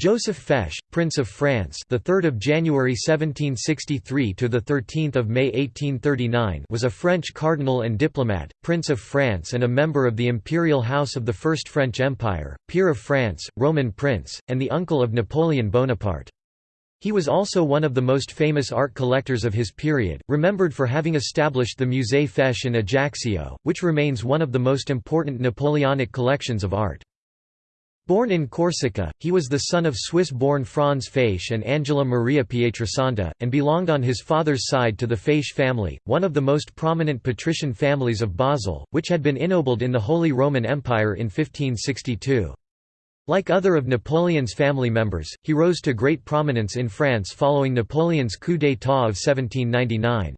Joseph Fesch, Prince of France, the 3rd of January 1763 to the 13th of May 1839, was a French cardinal and diplomat, Prince of France and a member of the imperial house of the First French Empire, peer of France, Roman prince, and the uncle of Napoleon Bonaparte. He was also one of the most famous art collectors of his period, remembered for having established the Musée Fesch in Ajaccio, which remains one of the most important Napoleonic collections of art. Born in Corsica, he was the son of Swiss-born Franz Fesch and Angela Maria Pietrasanta, and belonged on his father's side to the Fesch family, one of the most prominent patrician families of Basel, which had been ennobled in the Holy Roman Empire in 1562. Like other of Napoleon's family members, he rose to great prominence in France following Napoleon's coup d'état of 1799.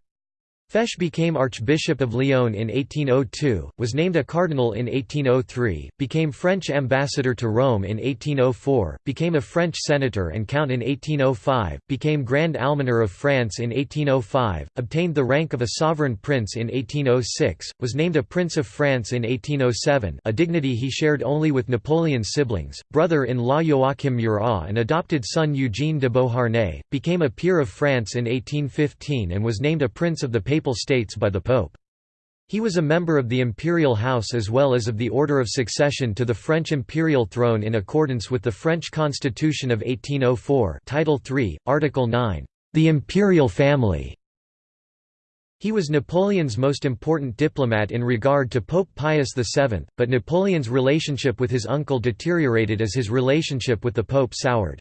Fesch became Archbishop of Lyon in 1802, was named a cardinal in 1803, became French ambassador to Rome in 1804, became a French senator and count in 1805, became Grand Almoner of France in 1805, obtained the rank of a sovereign prince in 1806, was named a Prince of France in 1807 a dignity he shared only with Napoleon's siblings, brother-in-law Joachim Murat and adopted son Eugene de Beauharnais, became a peer of France in 1815 and was named a Prince of the Papal Papal States by the Pope. He was a member of the imperial house as well as of the order of succession to the French imperial throne in accordance with the French Constitution of 1804 Title III, Article 9, "...the imperial family". He was Napoleon's most important diplomat in regard to Pope Pius VII, but Napoleon's relationship with his uncle deteriorated as his relationship with the Pope soured.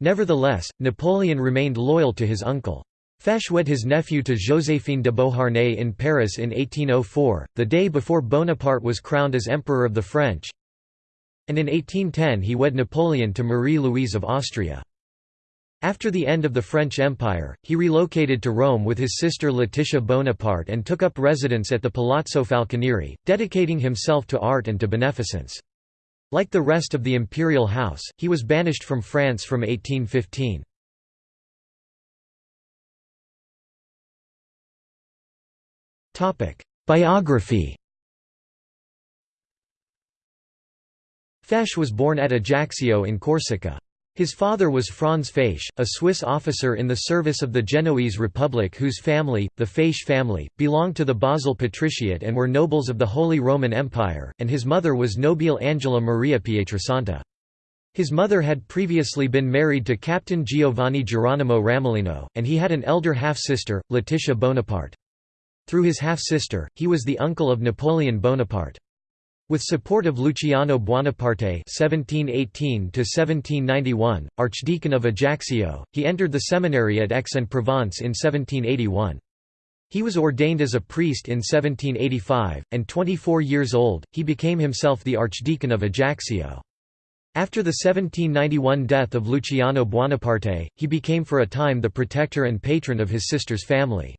Nevertheless, Napoleon remained loyal to his uncle. Fesch wed his nephew to Joséphine de Beauharnais in Paris in 1804, the day before Bonaparte was crowned as Emperor of the French, and in 1810 he wed Napoleon to Marie-Louise of Austria. After the end of the French Empire, he relocated to Rome with his sister Letitia Bonaparte and took up residence at the Palazzo Falconieri, dedicating himself to art and to beneficence. Like the rest of the imperial house, he was banished from France from 1815. Biography Fesch was born at Ajaccio in Corsica. His father was Franz Fesch, a Swiss officer in the service of the Genoese Republic whose family, the Fesch family, belonged to the Basel Patriciate and were nobles of the Holy Roman Empire, and his mother was Nobile Angela Maria Pietrasanta. His mother had previously been married to Captain Giovanni Geronimo Ramolino, and he had an elder half-sister, Laetitia Bonaparte. Through his half-sister, he was the uncle of Napoleon Bonaparte. With support of Luciano Buonaparte (1718–1791), Archdeacon of Ajaccio, he entered the seminary at Aix-en-Provence in 1781. He was ordained as a priest in 1785, and 24 years old, he became himself the Archdeacon of Ajaccio. After the 1791 death of Luciano Buonaparte, he became for a time the protector and patron of his sister's family.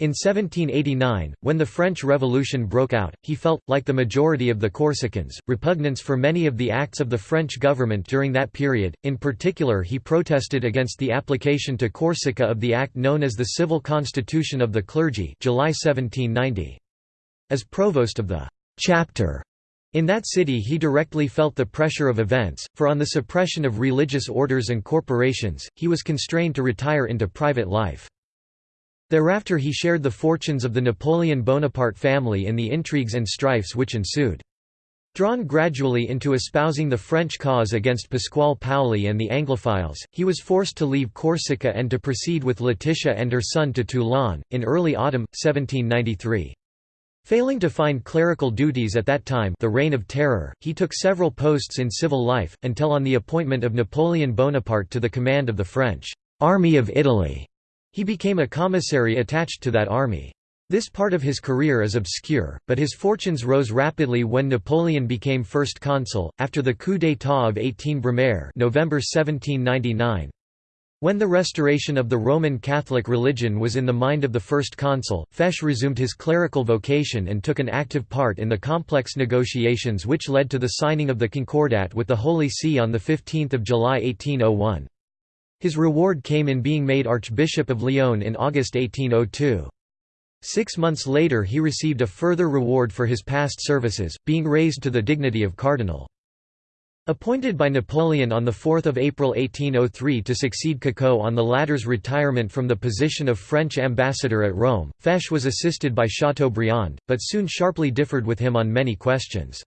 In 1789, when the French Revolution broke out, he felt, like the majority of the Corsicans, repugnance for many of the acts of the French government during that period, in particular he protested against the application to Corsica of the act known as the Civil Constitution of the Clergy July 1790. As provost of the «chapter» in that city he directly felt the pressure of events, for on the suppression of religious orders and corporations, he was constrained to retire into private life. Thereafter he shared the fortunes of the Napoleon Bonaparte family in the intrigues and strifes which ensued. Drawn gradually into espousing the French cause against Pasquale Paoli and the Anglophiles, he was forced to leave Corsica and to proceed with Laetitia and her son to Toulon, in early autumn, 1793. Failing to find clerical duties at that time the Reign of Terror, he took several posts in civil life, until on the appointment of Napoleon Bonaparte to the command of the French «Army of Italy» He became a commissary attached to that army. This part of his career is obscure, but his fortunes rose rapidly when Napoleon became first consul, after the coup d'état of 18 Brumaire November 1799. When the restoration of the Roman Catholic religion was in the mind of the first consul, Fesch resumed his clerical vocation and took an active part in the complex negotiations which led to the signing of the Concordat with the Holy See on 15 July 1801. His reward came in being made Archbishop of Lyon in August 1802. Six months later he received a further reward for his past services, being raised to the dignity of cardinal. Appointed by Napoleon on 4 April 1803 to succeed Cacault on the latter's retirement from the position of French ambassador at Rome, Fesch was assisted by Chateaubriand, but soon sharply differed with him on many questions.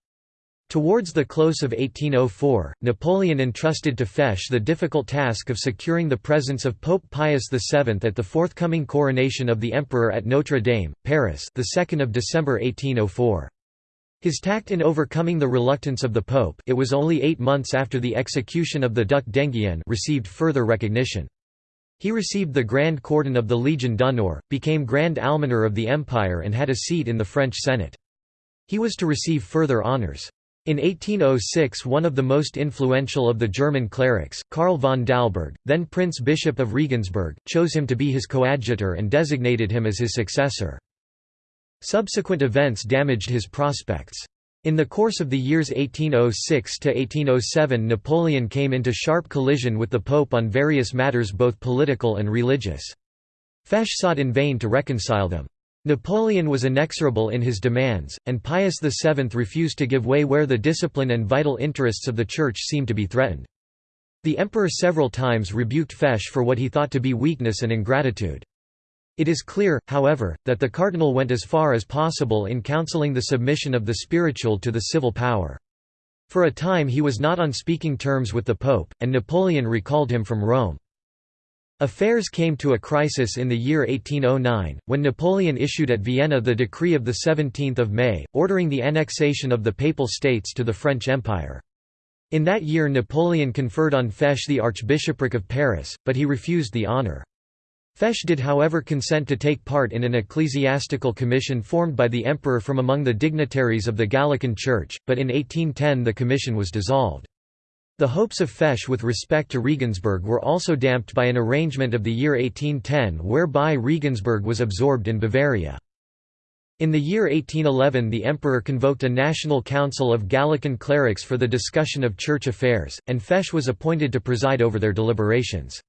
Towards the close of 1804, Napoleon entrusted to Fesch the difficult task of securing the presence of Pope Pius VII at the forthcoming coronation of the Emperor at Notre Dame, Paris the 2nd of December 1804. His tact in overcoming the reluctance of the Pope it was only eight months after the execution of the Duc d'Enghien received further recognition. He received the Grand Cordon of the Legion d'honneur, became Grand Almoner of the Empire and had a seat in the French Senate. He was to receive further honours. In 1806 one of the most influential of the German clerics, Karl von Dalberg, then Prince Bishop of Regensburg, chose him to be his coadjutor and designated him as his successor. Subsequent events damaged his prospects. In the course of the years 1806 to 1807 Napoleon came into sharp collision with the Pope on various matters both political and religious. Fesch sought in vain to reconcile them. Napoleon was inexorable in his demands, and Pius VII refused to give way where the discipline and vital interests of the Church seemed to be threatened. The emperor several times rebuked Fesch for what he thought to be weakness and ingratitude. It is clear, however, that the cardinal went as far as possible in counseling the submission of the spiritual to the civil power. For a time he was not on speaking terms with the pope, and Napoleon recalled him from Rome. Affairs came to a crisis in the year 1809, when Napoleon issued at Vienna the decree of 17 May, ordering the annexation of the Papal States to the French Empire. In that year Napoleon conferred on Fesch the Archbishopric of Paris, but he refused the honour. Fesch did however consent to take part in an ecclesiastical commission formed by the emperor from among the dignitaries of the Gallican Church, but in 1810 the commission was dissolved. The hopes of Fesch with respect to Regensburg were also damped by an arrangement of the year 1810 whereby Regensburg was absorbed in Bavaria. In the year 1811 the emperor convoked a national council of Gallican clerics for the discussion of church affairs, and Fesch was appointed to preside over their deliberations.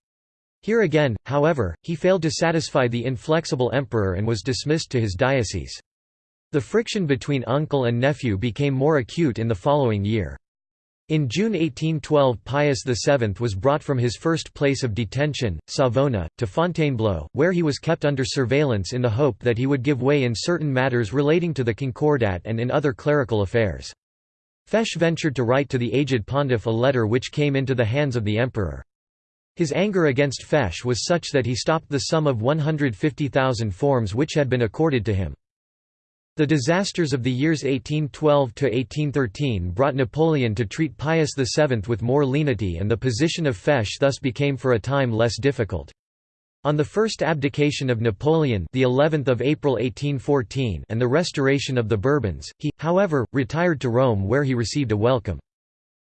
Here again, however, he failed to satisfy the inflexible emperor and was dismissed to his diocese. The friction between uncle and nephew became more acute in the following year. In June 1812 Pius VII was brought from his first place of detention, Savona, to Fontainebleau, where he was kept under surveillance in the hope that he would give way in certain matters relating to the Concordat and in other clerical affairs. Fesch ventured to write to the aged pontiff a letter which came into the hands of the emperor. His anger against Fesch was such that he stopped the sum of 150,000 forms which had been accorded to him. The disasters of the years 1812–1813 brought Napoleon to treat Pius VII with more lenity and the position of Fesch thus became for a time less difficult. On the first abdication of Napoleon the 11th of April 1814 and the restoration of the Bourbons, he, however, retired to Rome where he received a welcome.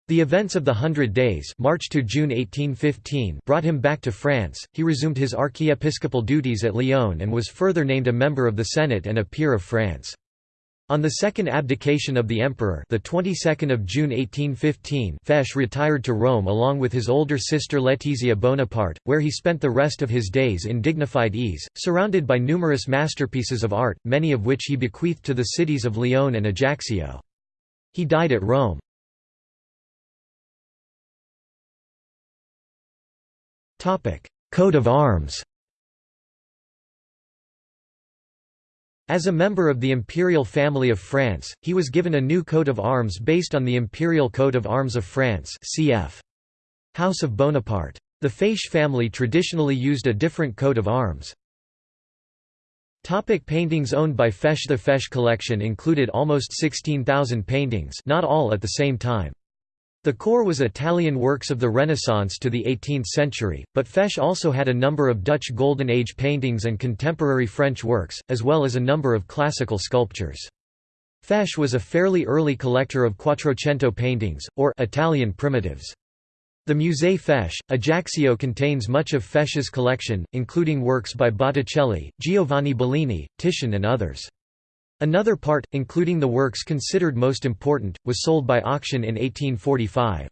The events of the Hundred Days March to June 1815 brought him back to France, he resumed his archiepiscopal duties at Lyon and was further named a member of the Senate and a peer of France. On the second abdication of the emperor, the 22nd of June 1815, Fesch retired to Rome along with his older sister Letizia Bonaparte, where he spent the rest of his days in dignified ease, surrounded by numerous masterpieces of art, many of which he bequeathed to the cities of Lyon and Ajaccio. He died at Rome. Topic: Coat of arms As a member of the imperial family of France, he was given a new coat of arms based on the imperial coat of arms of France cf. House of Bonaparte. The Fesch family traditionally used a different coat of arms. Topic paintings owned by Fesch The Fesch collection included almost 16,000 paintings not all at the same time. The core was Italian works of the Renaissance to the 18th century, but Fesch also had a number of Dutch Golden Age paintings and contemporary French works, as well as a number of classical sculptures. Fesch was a fairly early collector of Quattrocento paintings, or Italian primitives. The Musée Fesch, Ajaccio contains much of Fesch's collection, including works by Botticelli, Giovanni Bellini, Titian and others. Another part, including the works considered most important, was sold by auction in 1845.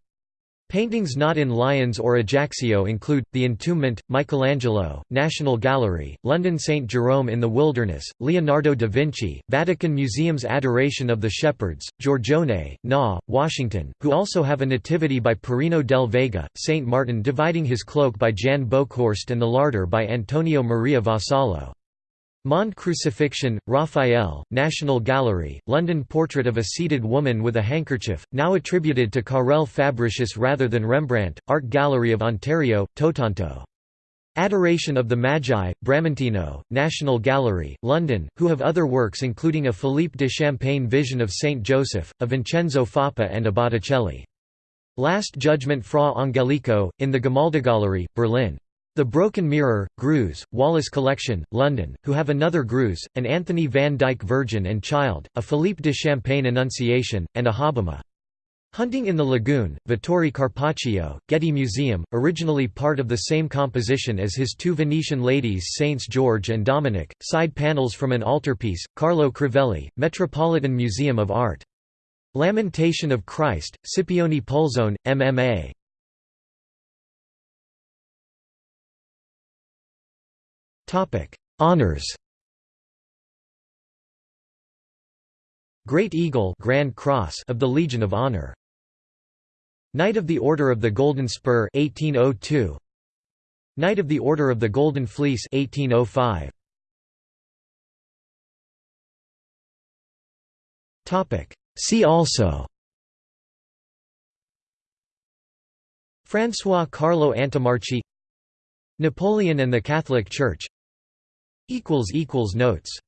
Paintings not in Lyons or Ajaccio include, The Entombment, Michelangelo, National Gallery, London St. Jerome in the Wilderness, Leonardo da Vinci, Vatican Museum's Adoration of the Shepherds, Giorgione, Na, Washington, who also have a nativity by Perino del Vaga, St. Martin dividing his cloak by Jan Boekhorst and the larder by Antonio Maria Vassallo. Mond Crucifixion, Raphael, National Gallery, London Portrait of a seated woman with a handkerchief, now attributed to Carel Fabricius rather than Rembrandt, Art Gallery of Ontario, Toronto. Adoration of the Magi, Bramantino, National Gallery, London, who have other works including a Philippe de Champaigne Vision of Saint Joseph, a Vincenzo Foppa and a Botticelli. Last Judgment Fra Angelico, in the Gemäldegalerie, Berlin. The Broken Mirror, Greuze, Wallace Collection, London, who have another Greuze, an Anthony van Dyck Virgin and Child, a Philippe de Champaigne Annunciation, and a Hobbema. Hunting in the Lagoon, Vittorio Carpaccio, Getty Museum, originally part of the same composition as his two Venetian ladies Saints George and Dominic, side panels from an altarpiece, Carlo Crivelli, Metropolitan Museum of Art. Lamentation of Christ, Scipione Pulzone, MMA. Honors. Great Eagle Grand Cross of the Legion of Honor. Knight of the Order of the Golden Spur 1802 Knight of the Order of the Golden Fleece 1805 Topic. See also. François Carlo Antommarchi. Napoleon and the Catholic Church Notes